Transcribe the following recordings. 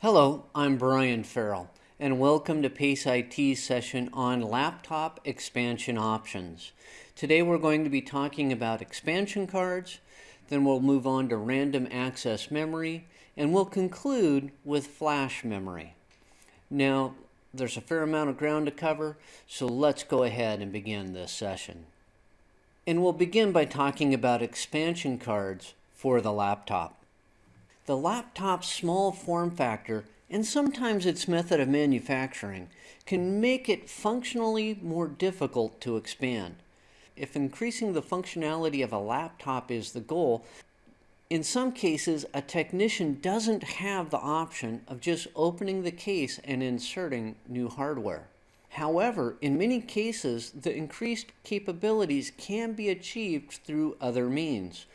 Hello, I'm Brian Farrell, and welcome to PACE IT's session on laptop expansion options. Today we're going to be talking about expansion cards, then we'll move on to random access memory, and we'll conclude with flash memory. Now, there's a fair amount of ground to cover, so let's go ahead and begin this session. And we'll begin by talking about expansion cards for the laptop. The laptop's small form factor and sometimes its method of manufacturing can make it functionally more difficult to expand. If increasing the functionality of a laptop is the goal, in some cases, a technician doesn't have the option of just opening the case and inserting new hardware. However, in many cases, the increased capabilities can be achieved through other means.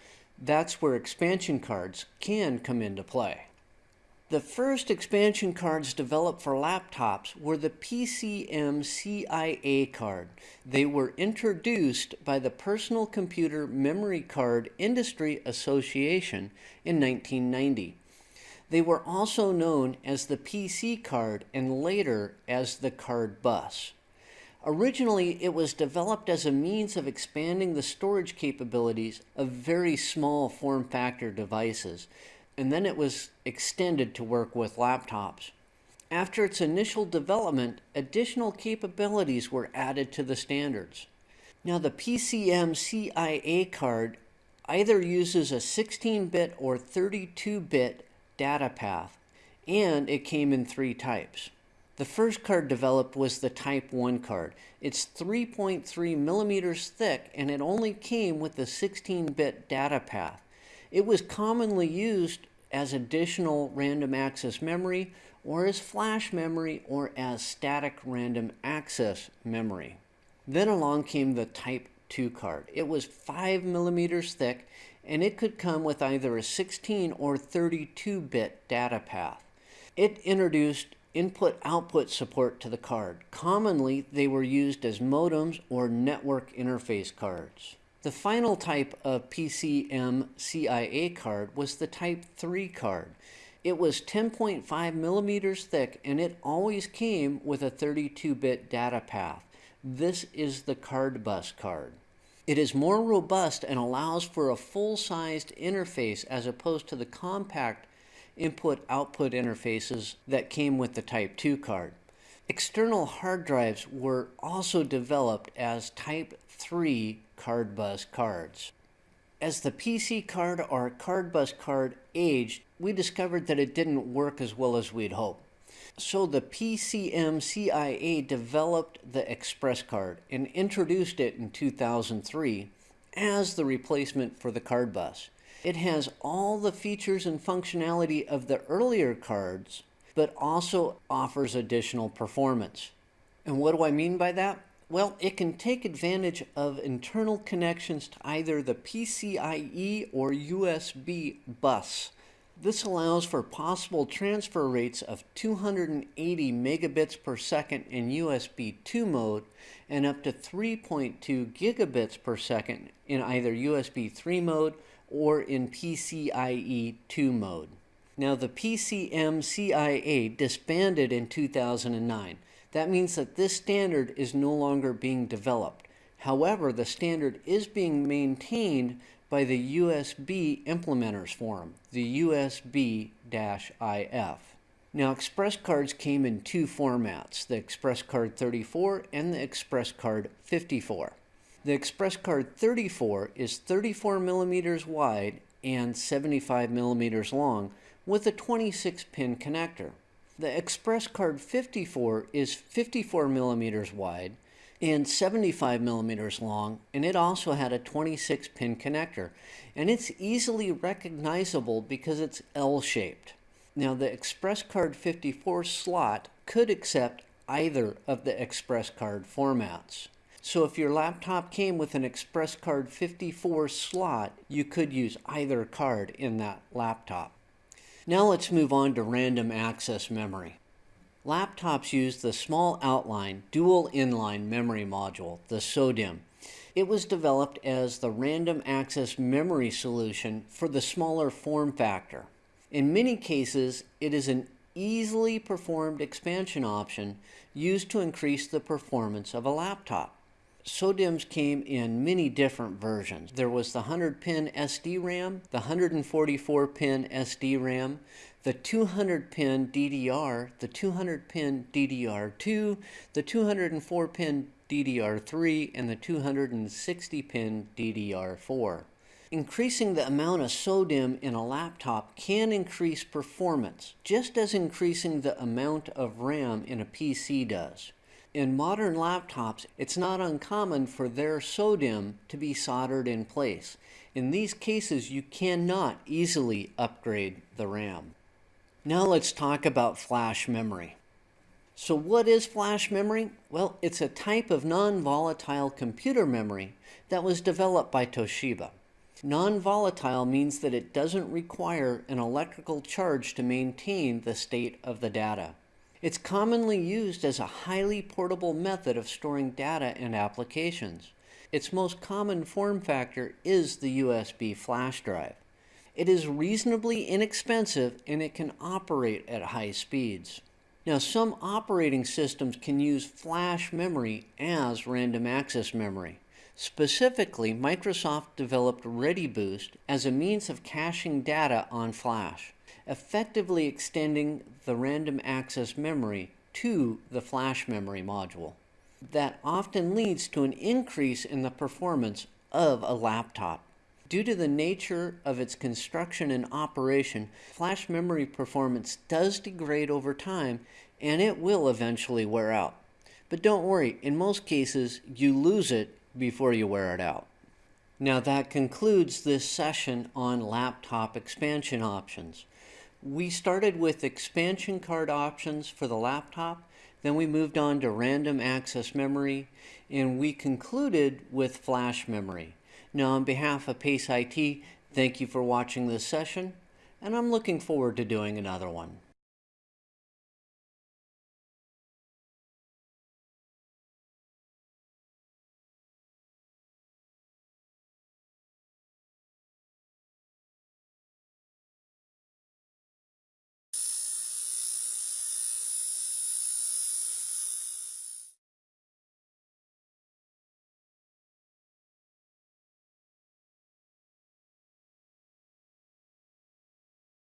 That's where expansion cards can come into play. The first expansion cards developed for laptops were the PCMCIA card. They were introduced by the Personal Computer Memory Card Industry Association in 1990. They were also known as the PC card and later as the CardBus. Originally, it was developed as a means of expanding the storage capabilities of very small form factor devices and then it was extended to work with laptops. After its initial development, additional capabilities were added to the standards. Now the PCMCIA card either uses a 16-bit or 32-bit data path, and it came in three types. The first card developed was the Type 1 card. It's 3.3 millimeters thick and it only came with the 16-bit data path. It was commonly used as additional random access memory or as flash memory or as static random access memory. Then along came the Type 2 card. It was 5 millimeters thick and it could come with either a 16 or 32 bit data path. It introduced input-output support to the card. Commonly, they were used as modems or network interface cards. The final type of PCMCIA card was the Type 3 card. It was 10.5 millimeters thick and it always came with a 32-bit data path. This is the CardBus card. It is more robust and allows for a full-sized interface as opposed to the compact input-output interfaces that came with the Type 2 card. External hard drives were also developed as Type 3 CardBus cards. As the PC card or CardBus card aged, we discovered that it didn't work as well as we'd hoped. So the PCMCIA developed the Express card and introduced it in 2003 as the replacement for the CardBus. It has all the features and functionality of the earlier cards, but also offers additional performance. And what do I mean by that? Well, it can take advantage of internal connections to either the PCIe or USB bus. This allows for possible transfer rates of 280 megabits per second in USB 2 mode and up to 3.2 gigabits per second in either USB 3 mode or in PCIe 2 mode. Now the PCMCIA disbanded in 2009. That means that this standard is no longer being developed. However, the standard is being maintained by the USB Implementers Forum, the USB-IF. Now, Express cards came in two formats, the Express Card 34 and the Express Card 54. The Express Card 34 is 34 millimeters wide and 75 millimeters long with a 26 pin connector. The Express Card 54 is 54 millimeters wide and 75 millimeters long, and it also had a 26 pin connector. And it's easily recognizable because it's L-shaped. Now the Express Card 54 slot could accept either of the Express Card formats. So if your laptop came with an Express Card 54 slot, you could use either card in that laptop. Now let's move on to random access memory. Laptops use the small outline dual inline memory module, the SODIMM. It was developed as the random access memory solution for the smaller form factor. In many cases, it is an easily performed expansion option used to increase the performance of a laptop. SODIMMs came in many different versions. There was the 100 pin SDRAM, the 144 pin SDRAM, the 200 pin DDR, the 200 pin DDR2, the 204 pin DDR3, and the 260 pin DDR4. Increasing the amount of SODIMM in a laptop can increase performance, just as increasing the amount of RAM in a PC does. In modern laptops, it's not uncommon for their SODIMM to be soldered in place. In these cases, you cannot easily upgrade the RAM. Now let's talk about flash memory. So what is flash memory? Well, it's a type of non-volatile computer memory that was developed by Toshiba. Non-volatile means that it doesn't require an electrical charge to maintain the state of the data. It's commonly used as a highly portable method of storing data and applications. Its most common form factor is the USB flash drive. It is reasonably inexpensive and it can operate at high speeds. Now some operating systems can use flash memory as random access memory. Specifically, Microsoft developed ReadyBoost as a means of caching data on flash effectively extending the random access memory to the flash memory module. That often leads to an increase in the performance of a laptop. Due to the nature of its construction and operation, flash memory performance does degrade over time and it will eventually wear out. But don't worry, in most cases, you lose it before you wear it out. Now that concludes this session on laptop expansion options. We started with expansion card options for the laptop, then we moved on to random access memory, and we concluded with flash memory. Now on behalf of PACE IT, thank you for watching this session, and I'm looking forward to doing another one.